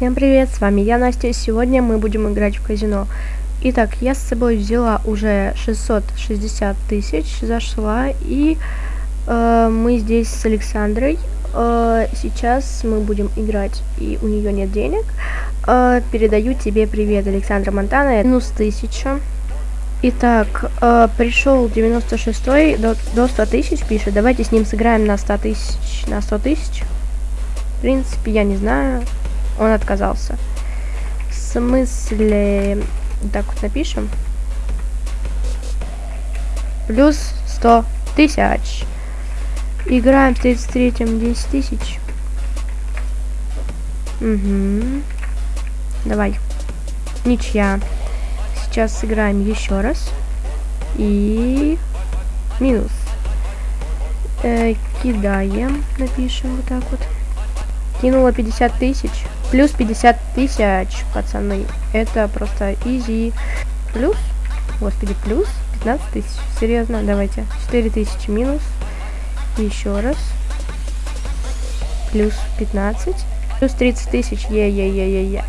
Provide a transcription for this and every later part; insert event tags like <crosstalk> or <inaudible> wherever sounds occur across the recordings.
Всем привет, с вами я, Настя, сегодня мы будем играть в казино. Итак, я с собой взяла уже 660 тысяч, зашла, и э, мы здесь с Александрой. Э, сейчас мы будем играть, и у нее нет денег. Э, передаю тебе привет, Александра Монтана, минус 1000. Итак, э, пришел 96 до, до 100 тысяч, пишет. Давайте с ним сыграем на 100 тысяч, на 100 тысяч. В принципе, я не знаю. Он отказался. В смысле... Так вот напишем. Плюс 100 тысяч. Играем в 33-м 10 тысяч. Угу. Давай. Ничья. Сейчас сыграем еще раз. И... Минус. Э, кидаем. Напишем вот так вот. Кинула 50 тысяч. Плюс 50 тысяч, пацаны. Это просто изи. Плюс, господи, плюс 15 тысяч. Серьезно, давайте. 4 тысячи минус. Еще раз. Плюс 15. Плюс 30 тысяч. Е-е-е-е-е.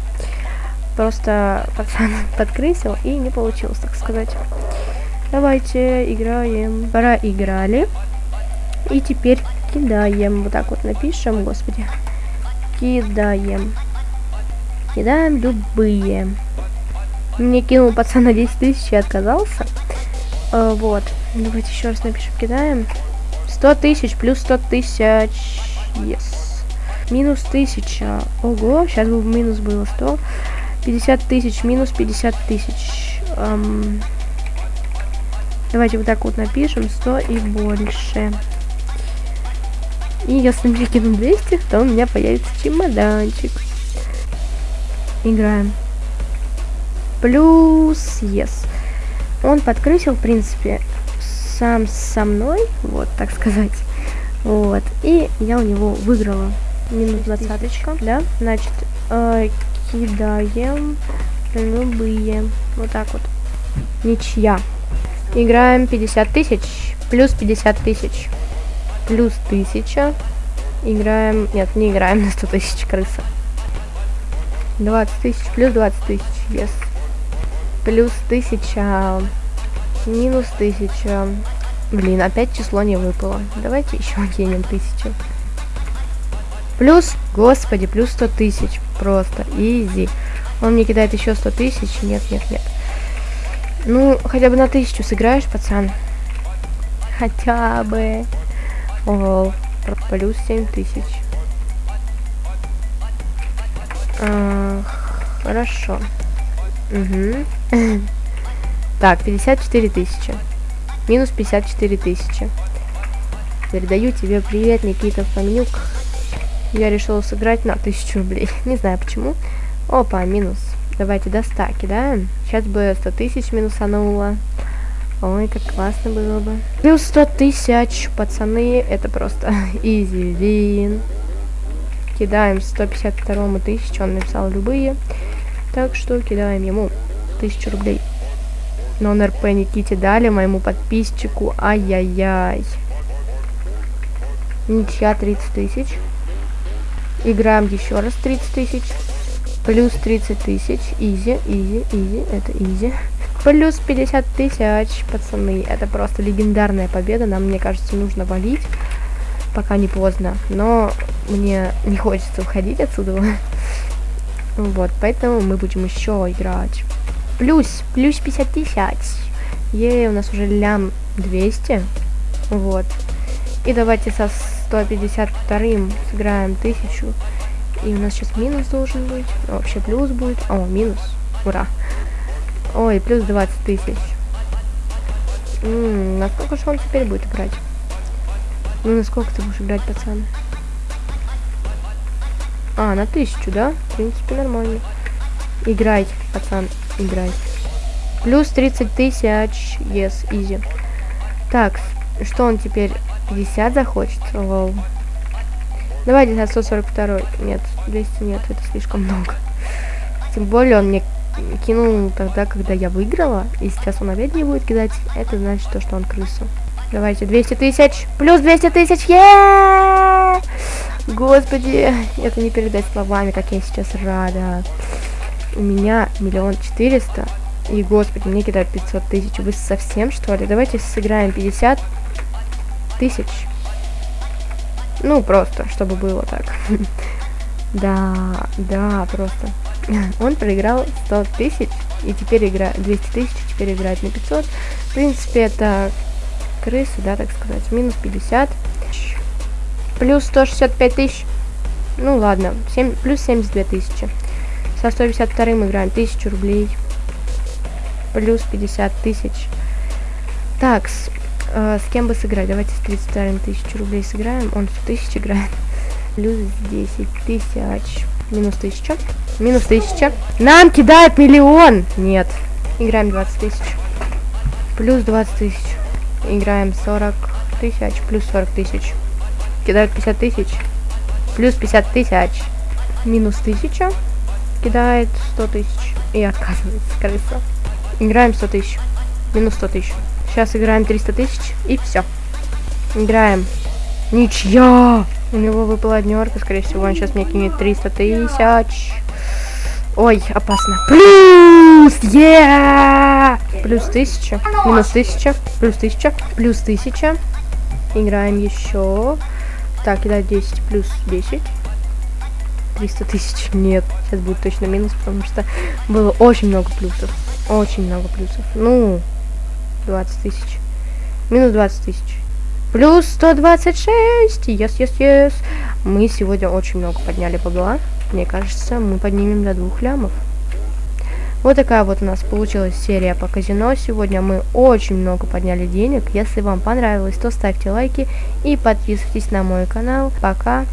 Просто пацан <laughs> подкрысил и не получилось, так сказать. Давайте играем. Пора играли. И теперь кидаем. Вот так вот напишем, господи кидаем. Кидаем любые. Мне кинул пацан на 10 тысяч и отказался. А, вот. Давайте еще раз напишем. Кидаем. 100 тысяч плюс 100 тысяч. Yes. Минус 1000. Ого, сейчас бы минус было 100. 50 тысяч минус 50 тысяч. Эм, давайте вот так вот напишем. 100 и больше. И если мне кину 200, то у меня появится чемоданчик. Играем. Плюс yes. Он подкрысил, в принципе, сам со мной, вот, так сказать. Вот. И я у него выиграла. Минус двадцаточка, да? Значит, э, кидаем любые. Вот так вот. Ничья. Играем 50 тысяч. Плюс 50 тысяч плюс 1000. Играем... Нет, не играем на 100 тысяч крыса. 20 тысяч плюс 20 тысяч, yes. Плюс 1000. Минус 1000. Блин, опять число не выпало. Давайте еще кинем 1000. Плюс, господи, плюс 100 тысяч. Просто, изи. Он мне кидает еще 100 тысяч. Нет, нет, нет. Ну, хотя бы на тысячу сыграешь, пацан. Хотя бы. Ого, плюс 7 тысяч. А, хорошо. Угу. <laughs> Так, 54 тысячи. Минус 54 тысячи. Передаю тебе привет, Никита Фомнюк. Я решила сыграть на 1000 рублей. <laughs> Не знаю почему. Опа, минус. Давайте до стаки, да? Сейчас бы 100 тысяч минусанула. Ой, как классно было бы. Плюс 100 тысяч, пацаны, это просто <laughs> изи вин. Кидаем 152 тысячу, он написал любые. Так что кидаем ему тысячу рублей. Но он РП Никите дали, моему подписчику. Ай-яй-яй. Ничья 30 тысяч. Играем еще раз 30 тысяч. Плюс 30 тысяч. Easy, easy, easy. Это easy. Плюс 50 тысяч, пацаны. Это просто легендарная победа. Нам, мне кажется, нужно валить, пока не поздно. Но мне не хочется уходить отсюда. <laughs> Вот, поэтому мы будем еще играть. Плюс, плюс 50 тысяч. Ей, у нас уже лям 200. Вот. И давайте со 152 сыграем 1000. И у нас сейчас минус должен быть. А вообще плюс будет. О, минус. Ура. Ой, плюс 20 тысяч. Ммм, насколько же он теперь будет играть? Ну, насколько ты будешь играть, пацан? А, на тысячу, да? В принципе, нормально. Играй, пацан, играй. Плюс 30 тысяч, yes, easy. Так, что он теперь? 50 захочет? Лол. Давайте за 142. Нет, 200 нет, это слишком много. Тем более он мне кинул тогда, когда я выиграла, и сейчас он опять не будет кидать, это значит то, что он крыса. Давайте, 200 тысяч, плюс 200 тысяч, Господи, это не передать словами, как я сейчас рада. У меня миллион четыреста. И, господи, мне кидают 500 тысяч. Вы совсем, что ли? Давайте сыграем 50 тысяч. Ну, просто, чтобы было так. <laughs> Да, да, просто. <laughs> Он проиграл 100 тысяч, и теперь играет 200 тысяч, теперь играет на 500. В принципе, это крысы, да, так сказать. Минус 50. Плюс 165 тысяч. Ну, ладно, 7, плюс 72 тысячи. Со 152 мы играем 1000 рублей. Плюс 50 тысяч. Так, с, э, с кем бы сыграть? Давайте с 32 тысяч рублей сыграем. Он 100 тысяч играет плюс 10 тысяч. Минус 1000. Минус 1000. Нам кидает миллион! Нет. Играем 20 тысяч. Плюс 20 тысяч. Играем 40 тысяч. Плюс 40 тысяч. Кидают 50 тысяч. Плюс 50 тысяч. Минус 1000. Кидает 100 тысяч. И отказывается крыса. Играем 100 тысяч. Минус 100 тысяч. Сейчас играем 300 тысяч. И все. Играем. Ничья! У него выпала однерка, скорее всего, он сейчас мне кинет 300 тысяч. Ой, опасно. Плюс! Yeah! Плюс 1000, минус 1000, плюс 1000, плюс 1000. Играем еще. Так, кидать 10, плюс 10. 300 тысяч. Нет, сейчас будет точно минус, потому что было очень много плюсов. Очень много плюсов. Ну, 20 тысяч. Минус 20 тысяч. Плюс 126. Yes, yes, yes. Мы сегодня очень много подняли бабла. Мне кажется, мы поднимем до двух лямов. Вот такая вот у нас получилась серия по казино. Сегодня мы очень много подняли денег. Если вам понравилось, то ставьте лайки и подписывайтесь на мой канал. Пока.